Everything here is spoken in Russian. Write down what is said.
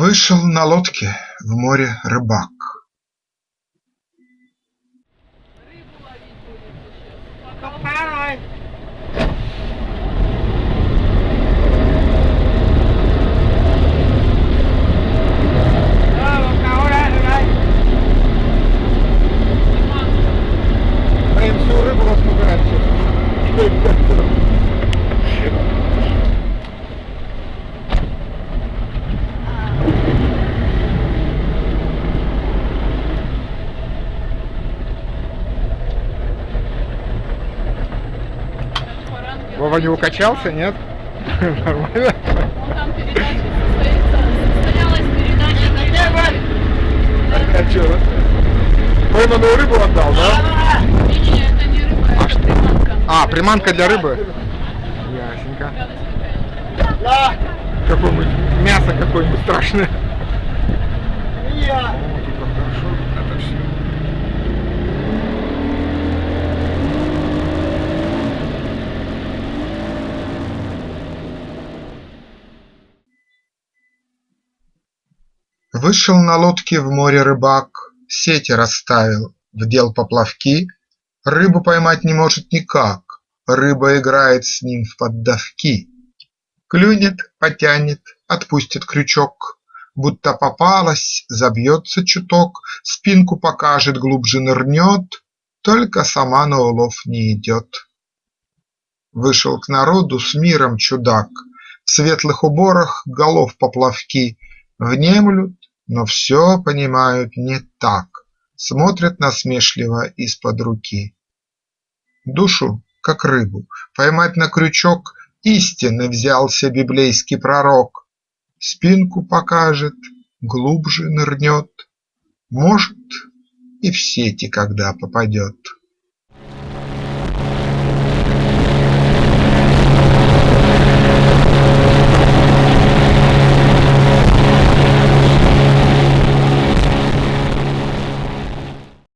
Вышел на лодке в море рыбак. Прям всю рыбу рассмыкает Вова не укачался, нет? Нормально? Ну, там передача состоялась передача на первой. А что? Пойманную рыбу отдал, да? Не-не, это не рыба, это приманка. А, приманка для рыбы? Ясненько. Какое-нибудь мясо какое-нибудь страшное. О, тут как хорошо это все. Вышел на лодке в море рыбак, Сети расставил, вдел поплавки, Рыбу поймать не может никак, Рыба играет с ним в поддавки. Клюнет, потянет, отпустит крючок, Будто попалась, забьется чуток, Спинку покажет, глубже нырнет, Только сама на улов не идет. Вышел к народу с миром чудак, В светлых уборах голов поплавки. Внемлют, но все понимают не так, Смотрят насмешливо из-под руки. Душу, как рыбу, поймать на крючок Истины взялся библейский пророк, Спинку покажет, глубже нырнет, Может, и в сети когда попадет.